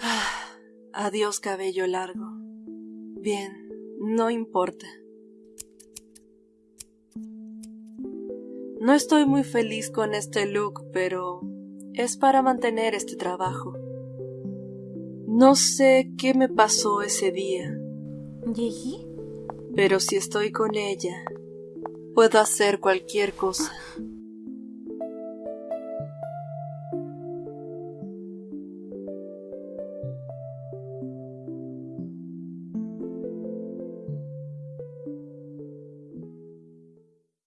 Ah, adiós cabello largo. Bien, no importa. No estoy muy feliz con este look, pero es para mantener este trabajo. No sé qué me pasó ese día. Pero si estoy con ella, puedo hacer cualquier cosa.